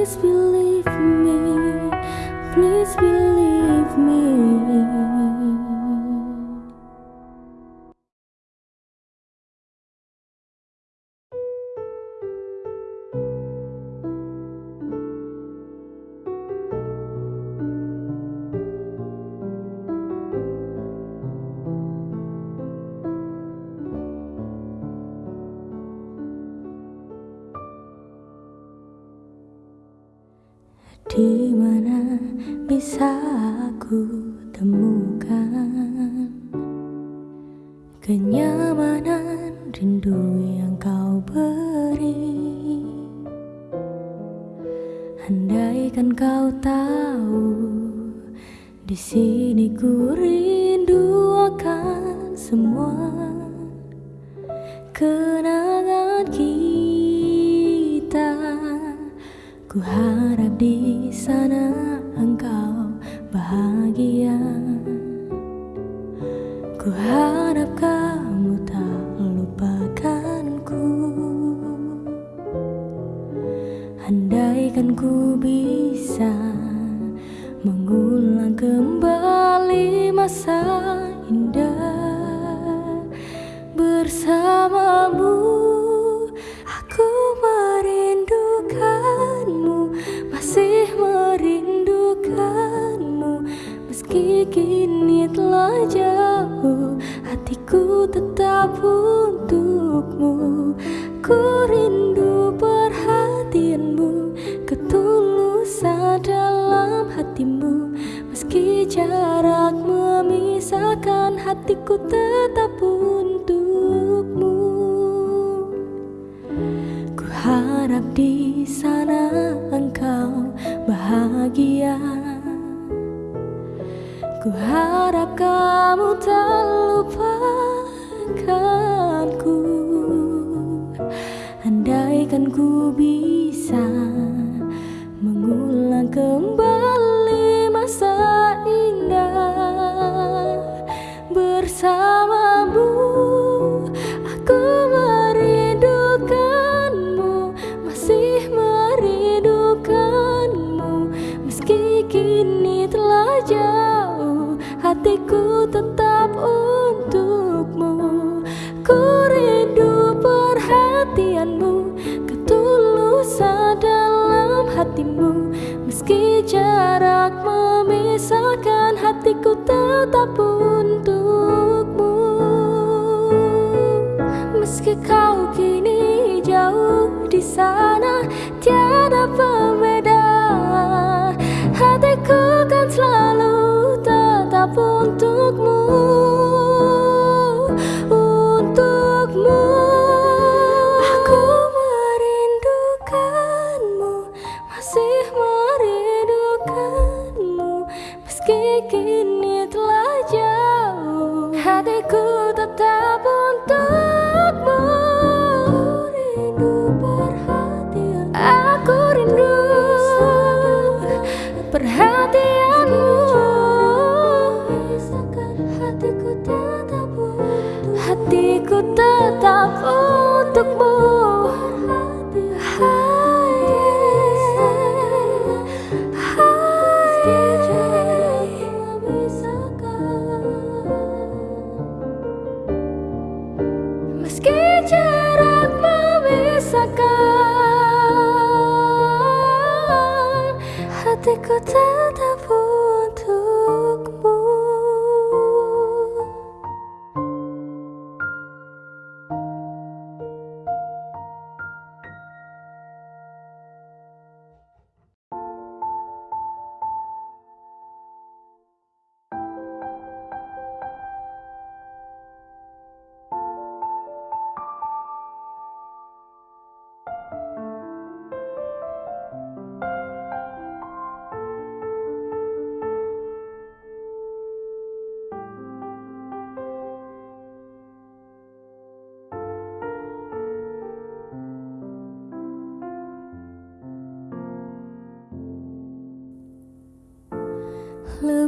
Please believe me, please believe me.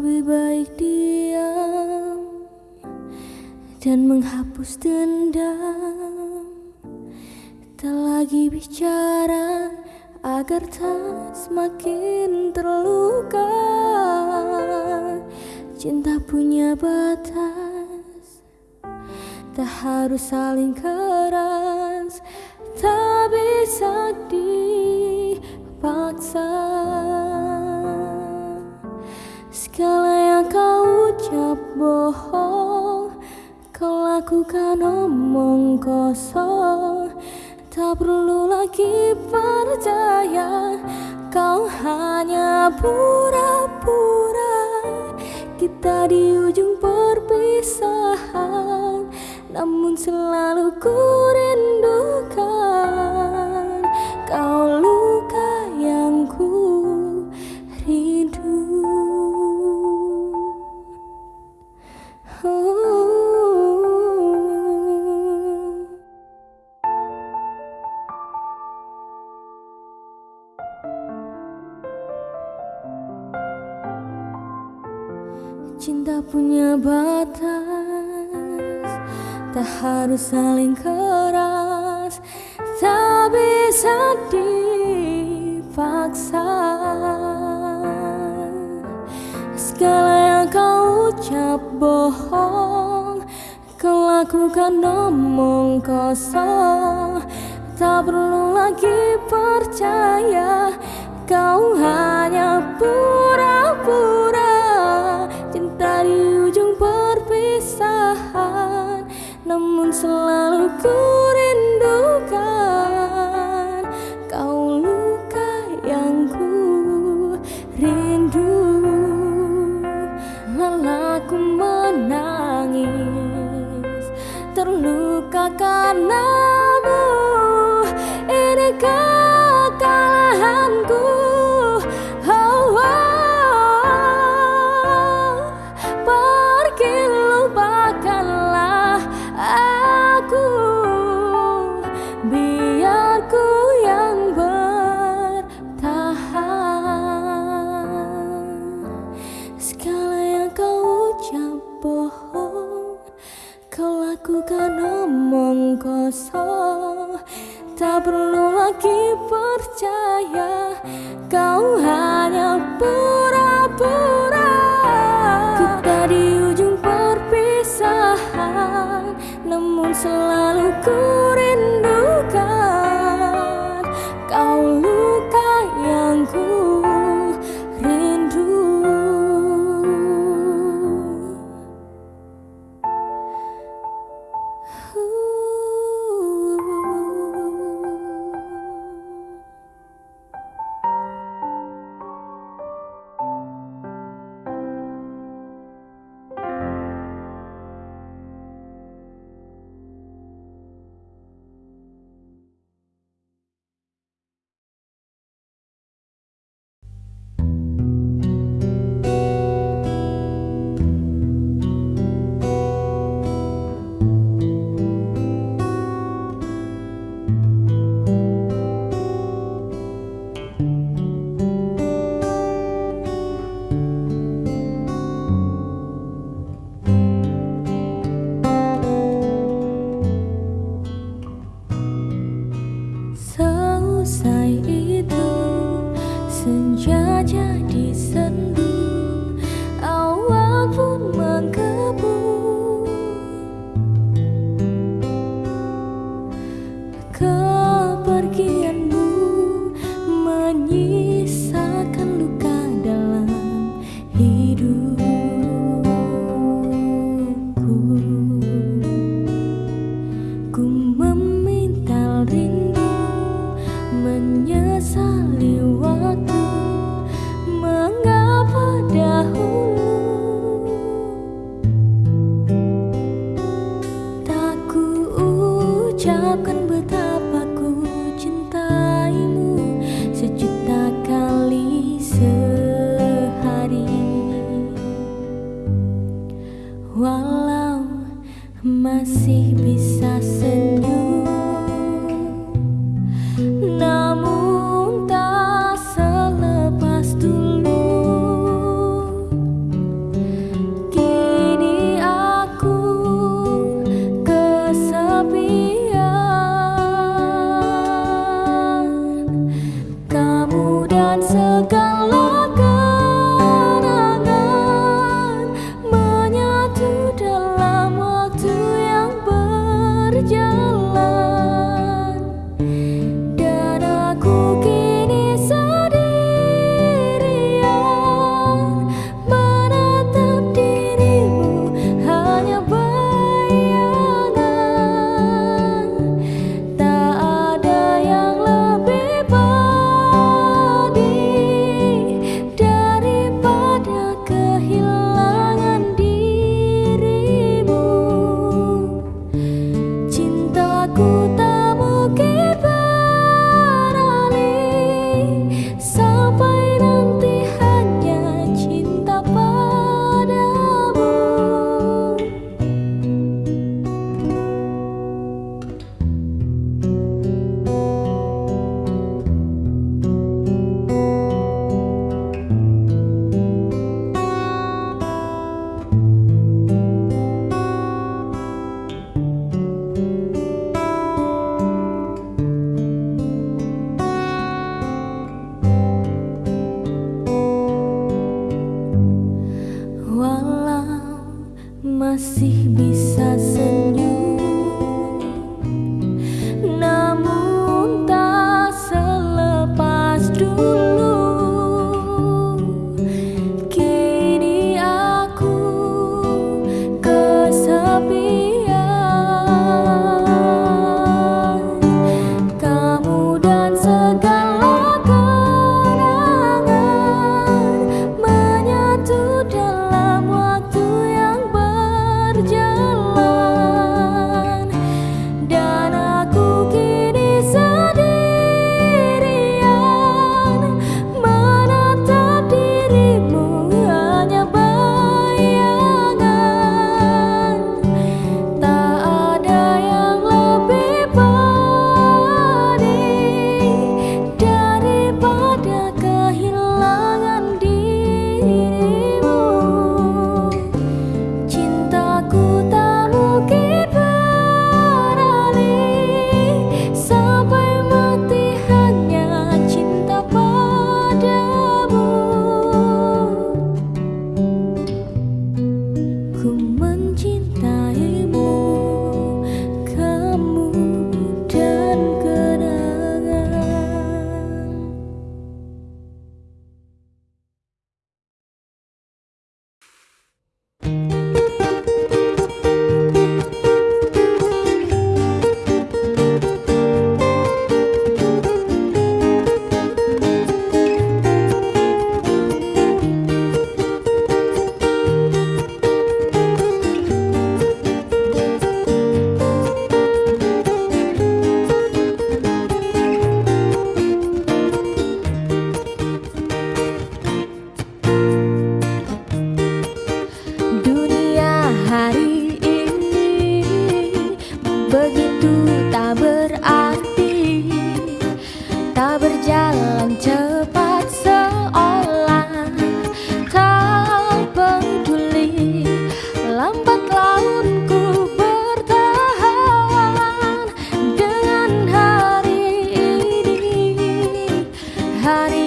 lebih baik diam dan menghapus dendam. Tak lagi bicara agar tak semakin terluka. Cinta punya batas tak harus saling keras omong kosong Tak perlu lagi percaya Kau hanya pura-pura. Kita di ujung punya batas Tak harus saling keras Tak bisa dipaksa. Segala yang kau ucap bohong Kau lakukan omong kosong. Tak perlu lagi percaya Kau hanya pura-pura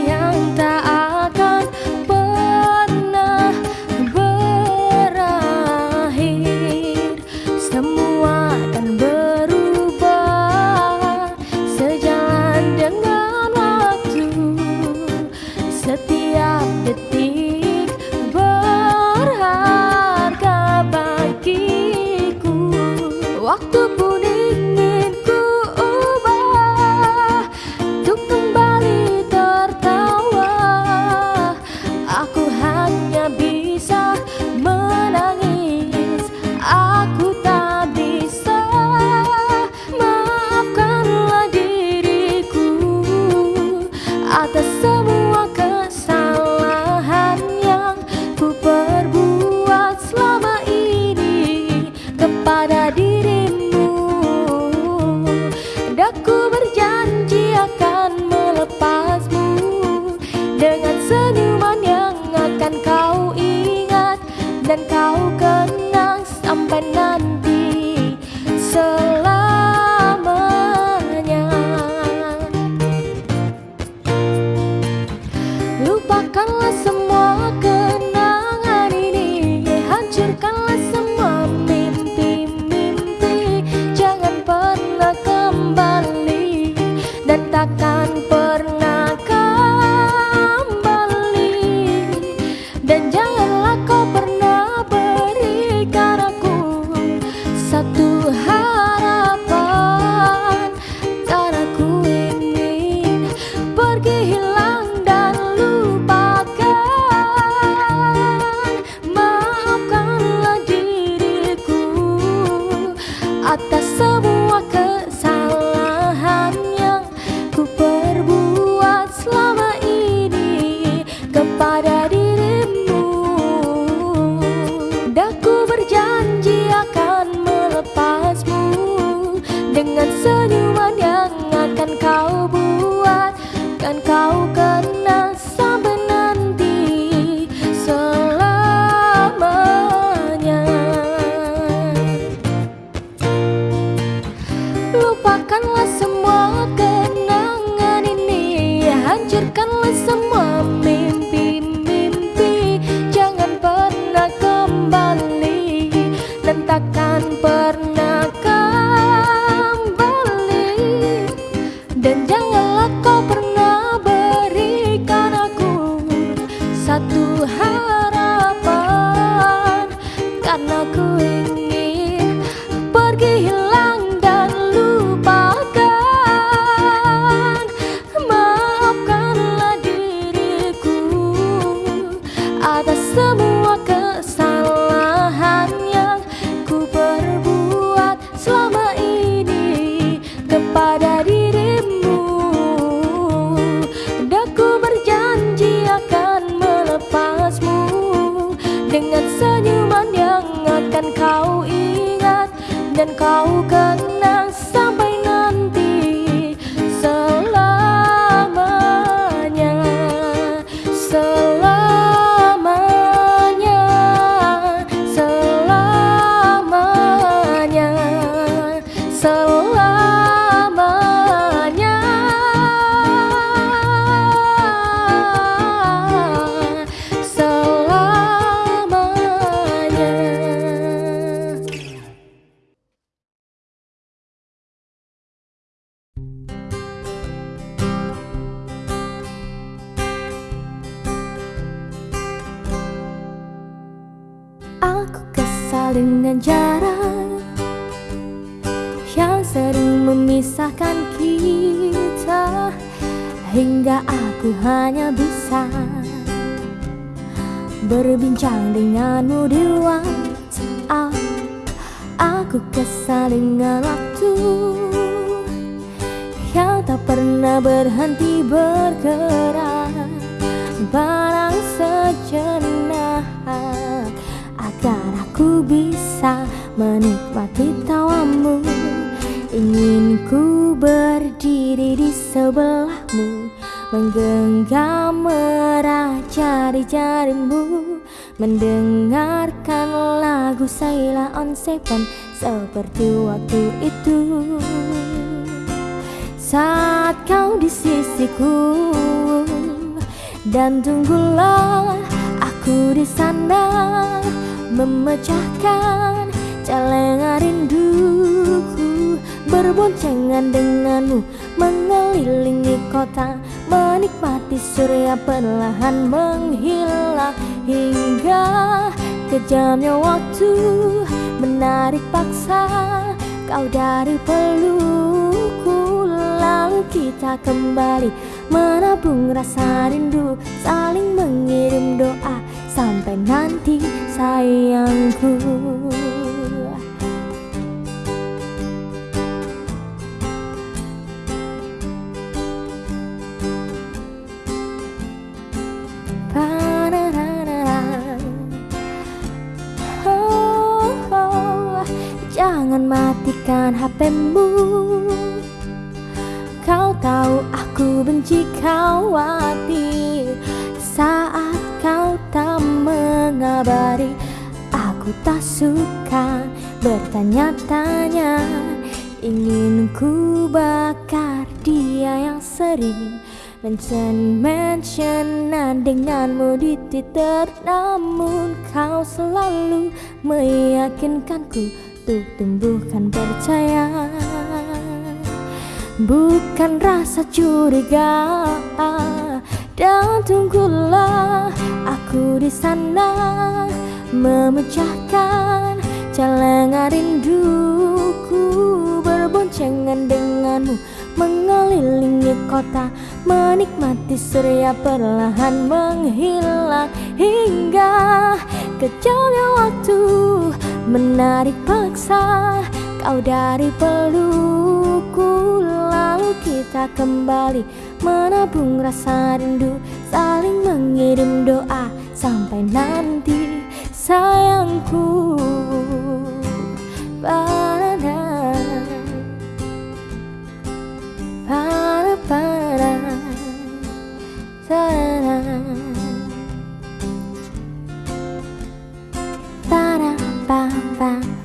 yang tak 但将。Seven seperti waktu itu. Saat kau di sisiku Dan tunggulah aku di sana Memecahkan celengan rinduku Berboncengan denganmu Mengelilingi kota Menikmati surya perlahan menghilang Hingga kejamnya waktu menarik paksa. Kau dari pelukku Lalu kita kembali menabung rasa rindu Saling mengirim doa sampai nanti sayangku Matikan HPmu Kau tahu aku benci khawatir Saat kau tak mengabari Aku tak suka bertanya-tanya. Ingin ku bakar dia yang sering Mention-mentionan denganmu di Twitter. Namun kau selalu meyakinkanku untuk tumbuhkan percaya. Bukan rasa curiga Dan tunggulah aku di sana Memecahkan celengan rinduku. Berboncengan denganmu Mengelilingi kota Menikmati surya perlahan menghilang Hingga kejamnya waktu Menarik paksa kau dari pelukku Lalu kita kembali menabung rasa rindu Saling mengirim doa sampai nanti sayangku. Pada Pada 吧。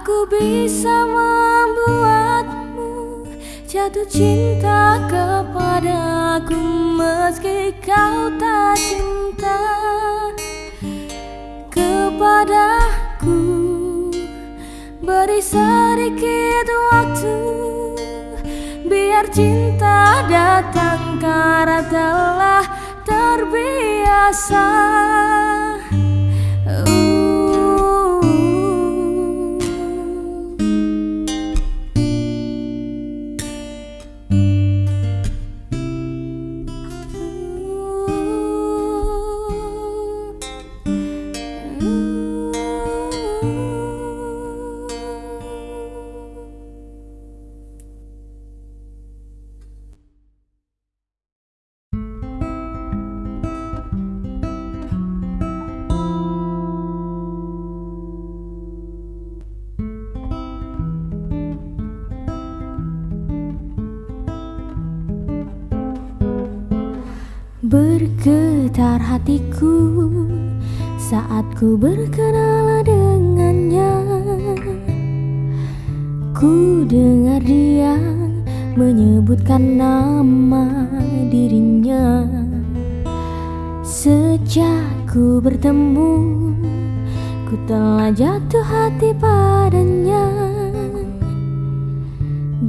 Pada bisa membuatmu jatuh cinta kepadaku meski kau tak cinta kepadaku. Beri sedikit waktu biar cinta datang karena telah terbiasa bertemu Ku telah jatuh hati padanya.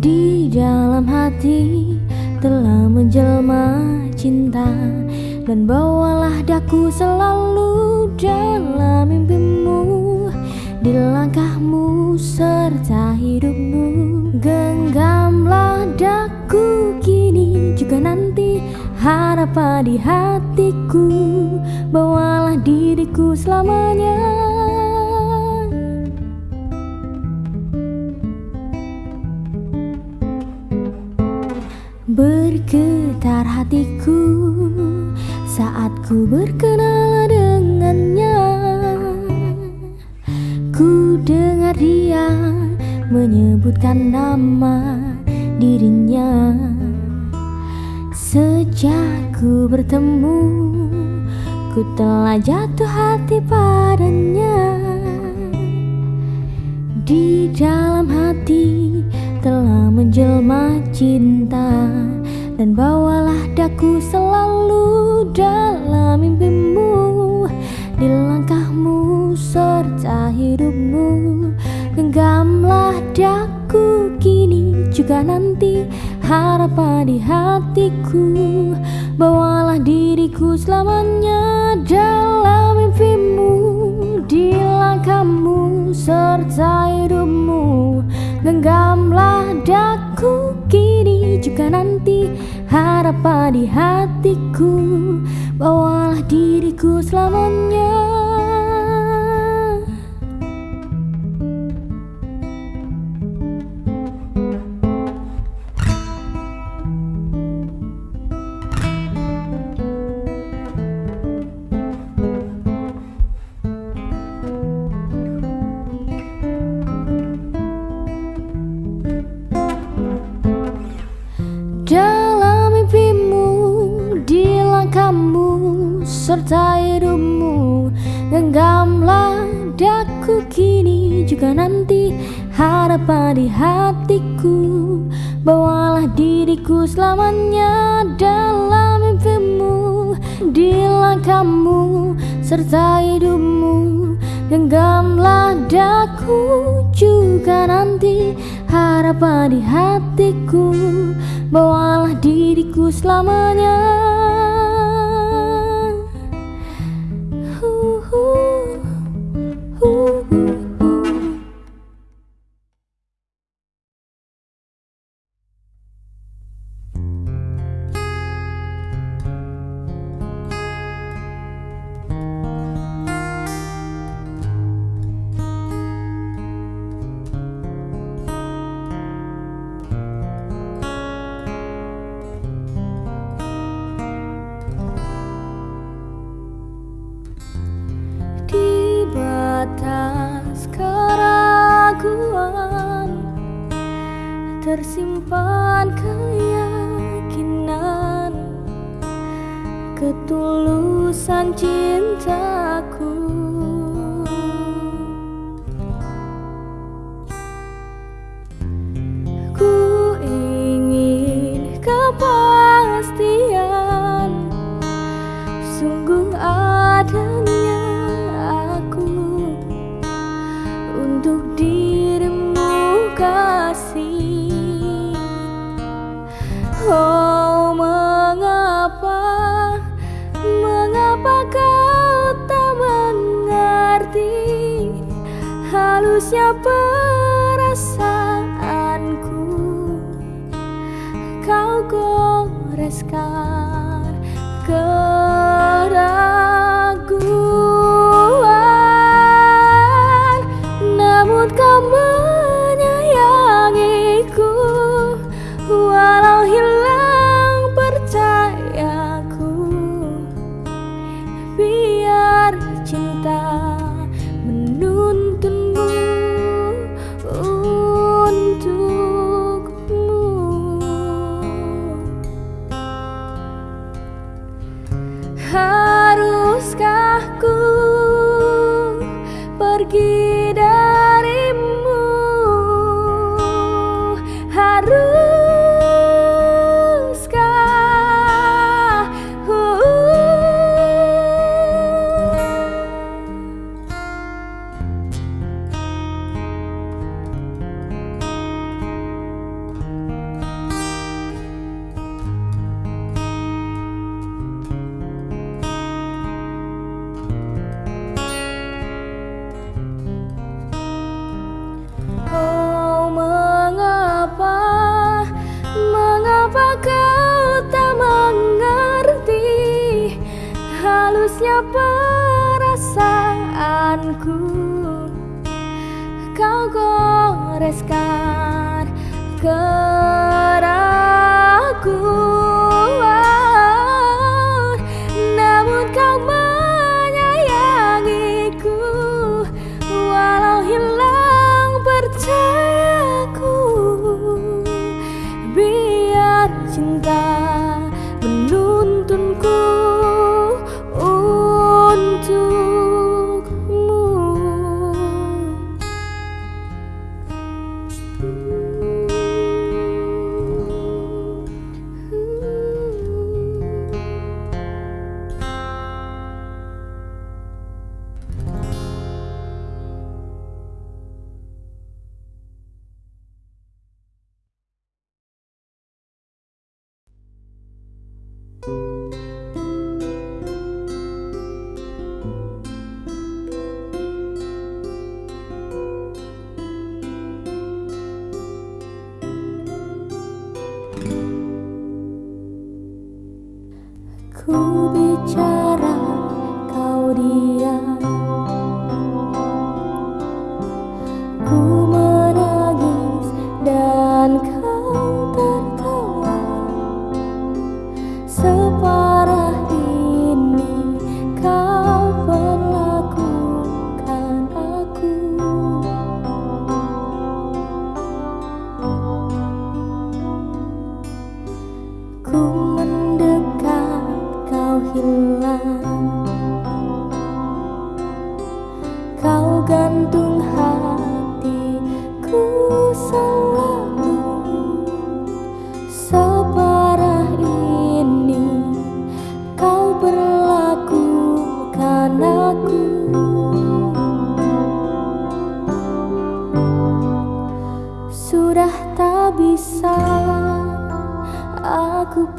Di dalam hati telah menjelma cinta. Dan bawalah daku selalu dalam mimpimu. Di langkahmu serta hidupmu. Genggamlah daku kini juga nanti Harapan di hatiku Bawalah diriku selamanya. Bergetar hatiku saat ku berkenal dengannya. Ku dengar dia menyebutkan nama dirinya Sejak ku bertemu Ku telah jatuh hati padanya. Di dalam hati telah menjelma cinta Dan bawalah daku selalu dalam mimpimu. Di langkahmu serta hidupmu Genggamlah daku. Kini juga nanti Harapan di hatiku Bawalah diriku selamanya dalam mimpimu Di langkahmu serta hidupmu. Genggamlah daku kini juga nanti Harapan di hatiku Bawalah diriku selamanya Tersimpan keyakinan Ketulusan cintaku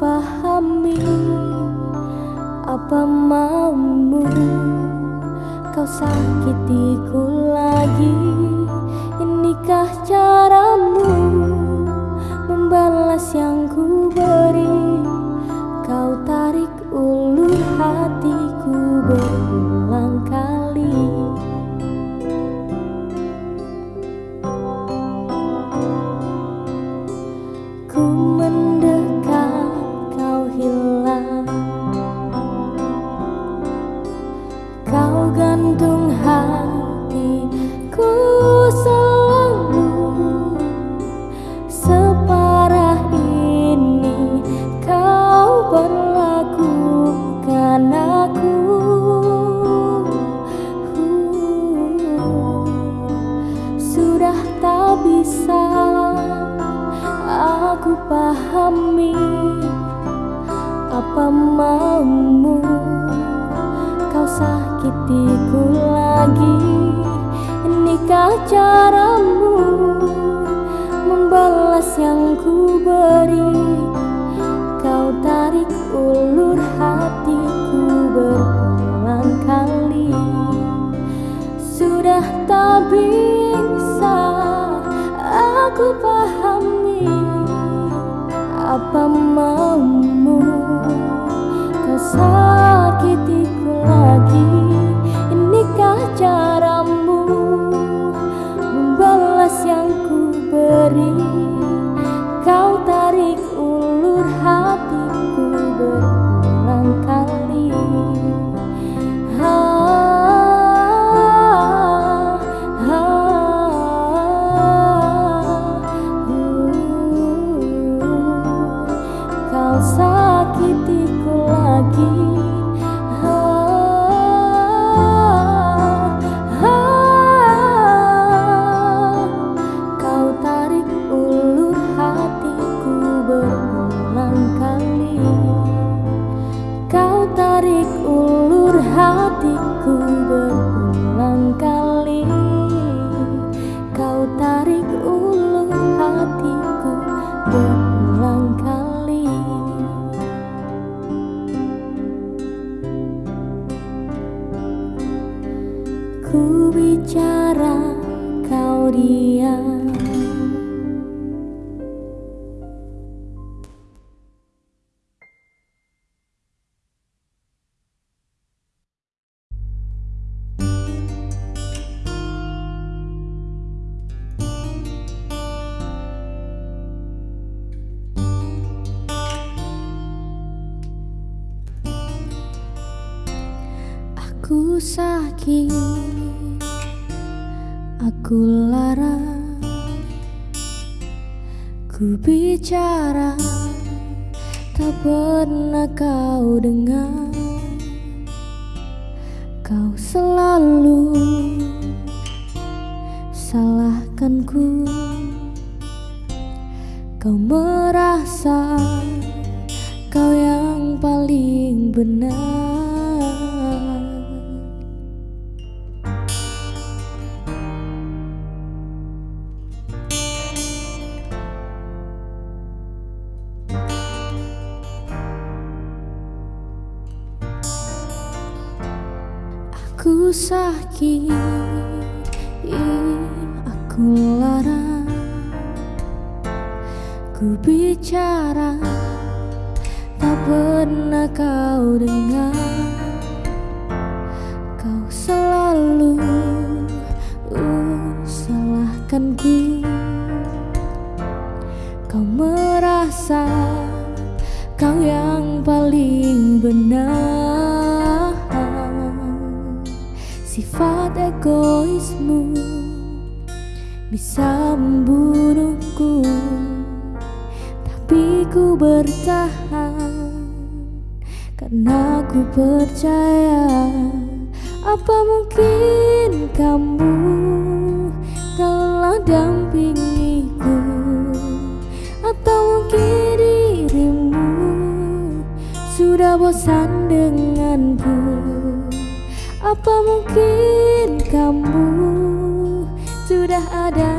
pahami Apa maumu. Kau sakitiku lagi. Inikah caramu sakitiku lagi. Aku sakit Aku lara Ku bicara Tak pernah kau dengar. Kau selalu salahkan ku, Kau merasa Kau yang paling benar. ingin aku larang Ku bicara tak pernah kau dengar. Ku percaya Apa mungkin kamu Telah dampingiku? Atau mungkin dirimu Sudah bosan denganku? Apa mungkin kamu Sudah ada